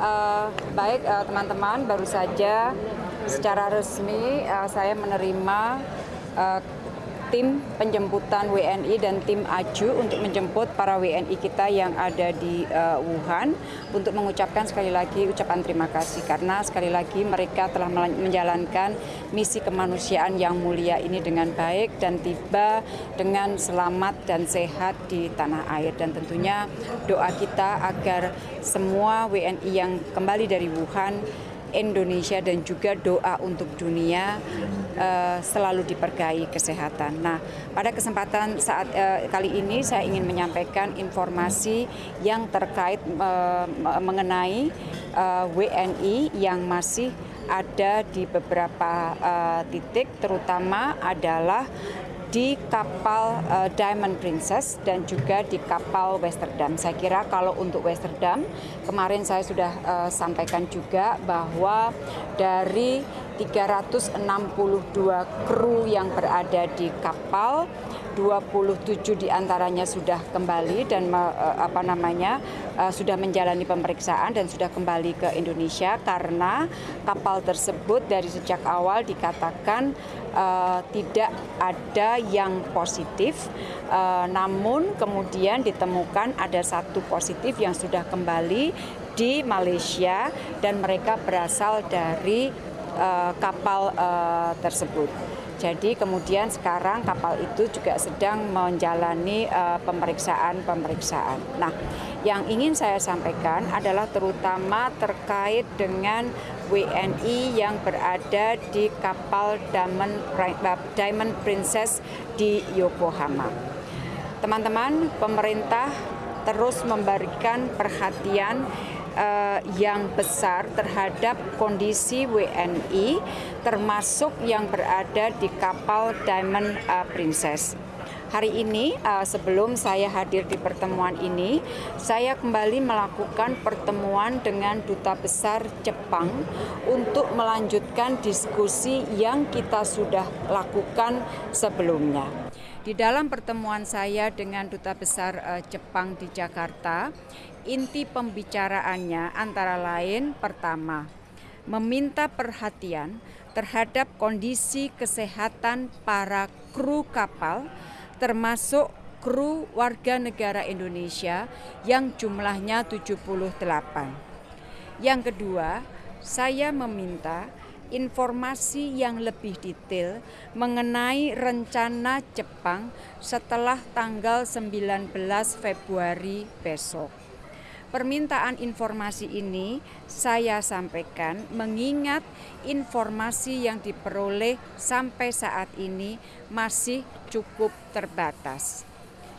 Uh, baik uh, teman-teman, uh, baru saja secara resmi uh, saya menerima uh, tim penjemputan WNI dan tim AJU untuk menjemput para WNI kita yang ada di uh, Wuhan untuk mengucapkan sekali lagi ucapan terima kasih. Karena sekali lagi mereka telah menjalankan misi kemanusiaan yang mulia ini dengan baik dan tiba dengan selamat dan sehat di tanah air. Dan tentunya doa kita agar semua WNI yang kembali dari Wuhan Indonesia dan juga doa untuk dunia uh, selalu dipergai kesehatan. Nah, pada kesempatan saat uh, kali ini saya ingin menyampaikan informasi yang terkait uh, mengenai uh, WNI yang masih ada di beberapa uh, titik, terutama adalah di kapal uh, Diamond Princess dan juga di kapal Westerdam. Saya kira kalau untuk Westerdam, kemarin saya sudah uh, sampaikan juga bahwa dari 362 kru yang berada di kapal. 27 di antaranya sudah kembali dan uh, apa namanya uh, sudah menjalani pemeriksaan dan sudah kembali ke Indonesia karena kapal tersebut dari sejak awal dikatakan uh, tidak ada yang positif, uh, namun kemudian ditemukan ada satu positif yang sudah kembali di Malaysia dan mereka berasal dari uh, kapal uh, tersebut. Jadi kemudian sekarang kapal itu juga sedang menjalani pemeriksaan-pemeriksaan. Uh, nah, yang ingin saya sampaikan adalah terutama terkait dengan WNI yang berada di kapal Diamond, Diamond Princess di Yokohama. Teman-teman, pemerintah terus memberikan perhatian uh, yang besar terhadap kondisi WNI termasuk yang berada di kapal Diamond uh, Princess. Hari ini uh, sebelum saya hadir di pertemuan ini, saya kembali melakukan pertemuan dengan Duta Besar Jepang untuk melanjutkan diskusi yang kita sudah lakukan sebelumnya. Di dalam pertemuan saya dengan Duta Besar Jepang di Jakarta, inti pembicaraannya antara lain pertama, meminta perhatian terhadap kondisi kesehatan para kru kapal termasuk kru warga negara Indonesia yang jumlahnya 78. Yang kedua, saya meminta informasi yang lebih detail mengenai rencana Jepang setelah tanggal 19 Februari besok. Permintaan informasi ini saya sampaikan mengingat informasi yang diperoleh sampai saat ini masih cukup terbatas.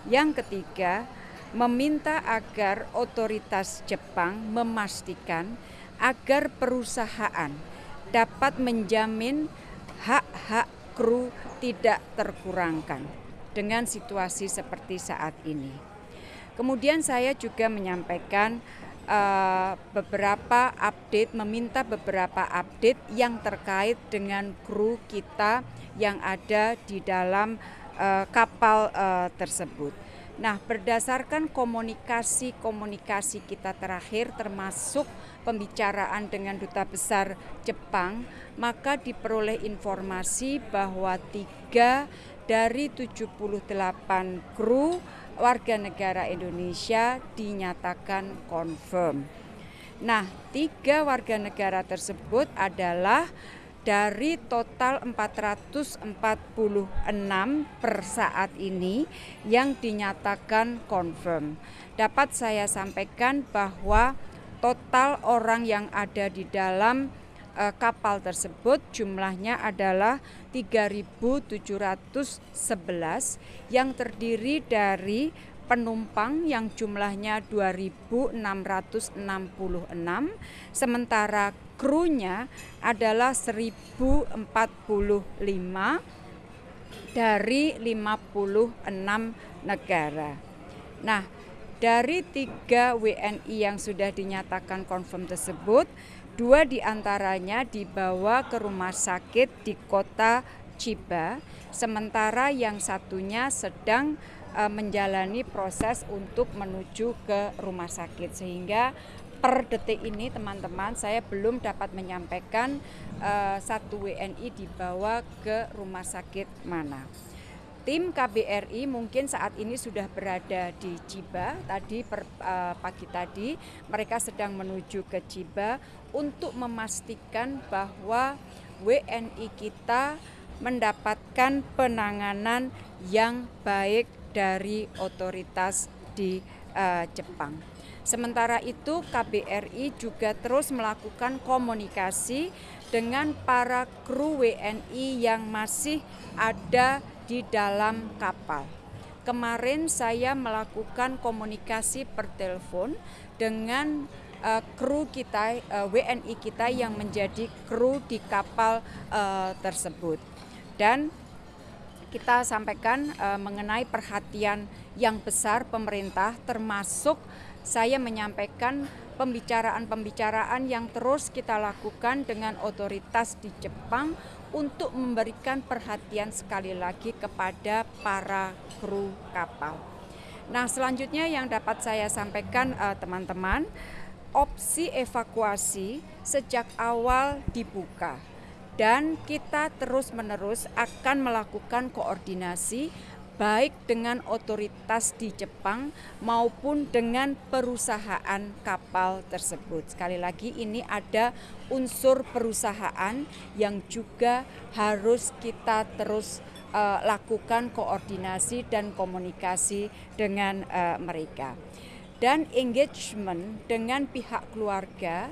Yang ketiga, meminta agar otoritas Jepang memastikan agar perusahaan dapat menjamin hak-hak kru tidak terkurangkan dengan situasi seperti saat ini. Kemudian saya juga menyampaikan uh, beberapa update, meminta beberapa update yang terkait dengan kru kita yang ada di dalam uh, kapal uh, tersebut. Nah, berdasarkan komunikasi-komunikasi kita terakhir termasuk pembicaraan dengan Duta Besar Jepang, maka diperoleh informasi bahwa tiga dari 78 kru warga negara Indonesia dinyatakan confirm. Nah, tiga warga negara tersebut adalah dari total 446 per saat ini yang dinyatakan confirm. Dapat saya sampaikan bahwa total orang yang ada di dalam kapal tersebut jumlahnya adalah 3.711 yang terdiri dari penumpang yang jumlahnya 2.666 sementara krunya adalah 1045 dari 56 negara. Nah, dari tiga WNI yang sudah dinyatakan confirm tersebut, dua di antaranya dibawa ke rumah sakit di kota Chiba, sementara yang satunya sedang uh, menjalani proses untuk menuju ke rumah sakit sehingga per detik ini teman-teman saya belum dapat menyampaikan uh, satu WNI dibawa ke rumah sakit mana. Tim KBRI mungkin saat ini sudah berada di Ciba. Tadi per, uh, pagi tadi mereka sedang menuju ke Ciba untuk memastikan bahwa WNI kita mendapatkan penanganan yang baik dari otoritas di uh, Jepang. Sementara itu KBRI juga terus melakukan komunikasi dengan para kru WNI yang masih ada di dalam kapal. Kemarin saya melakukan komunikasi per telepon dengan uh, kru kita uh, WNI kita yang menjadi kru di kapal uh, tersebut. Dan kita sampaikan uh, mengenai perhatian yang besar pemerintah termasuk saya menyampaikan pembicaraan-pembicaraan yang terus kita lakukan dengan otoritas di Jepang untuk memberikan perhatian sekali lagi kepada para kru kapal. Nah, selanjutnya yang dapat saya sampaikan eh, teman-teman, uh, opsi evakuasi sejak awal dibuka dan kita terus-menerus akan melakukan koordinasi baik dengan otoritas di Jepang maupun dengan perusahaan kapal tersebut. Sekali lagi ini ada unsur perusahaan yang juga harus kita terus uh, lakukan koordinasi dan komunikasi dengan uh, mereka. Dan engagement dengan pihak keluarga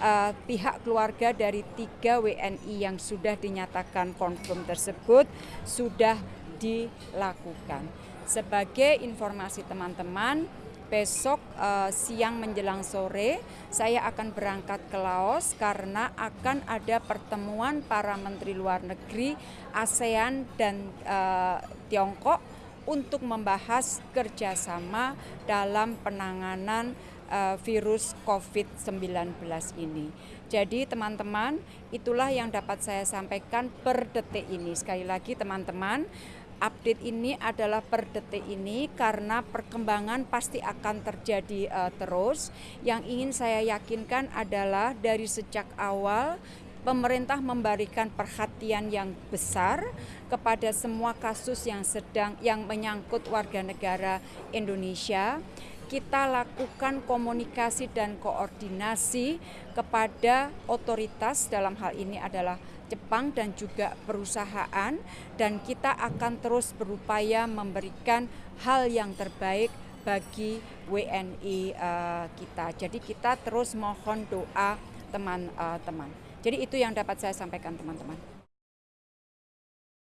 uh, pihak keluarga dari tiga WNI yang sudah dinyatakan confirm tersebut sudah dilakukan. Sebagai informasi teman-teman, besok uh, siang menjelang sore saya akan berangkat ke Laos karena akan ada pertemuan para menteri luar negeri ASEAN dan uh, Tiongkok untuk membahas kerjasama dalam penanganan uh, virus COVID-19 ini. Jadi teman-teman, itulah yang dapat saya sampaikan per detik ini. Sekali lagi teman-teman, update ini adalah per detik ini karena perkembangan pasti akan terjadi uh, terus. Yang ingin saya yakinkan adalah dari sejak awal pemerintah memberikan perhatian yang besar kepada semua kasus yang sedang yang menyangkut warga negara Indonesia. Kita lakukan komunikasi dan koordinasi kepada otoritas dalam hal ini adalah Jepang dan juga perusahaan dan kita akan terus berupaya memberikan hal yang terbaik bagi WNI eh, kita. Jadi kita terus mohon doa teman-teman. Uh, Jadi itu yang dapat saya sampaikan teman-teman.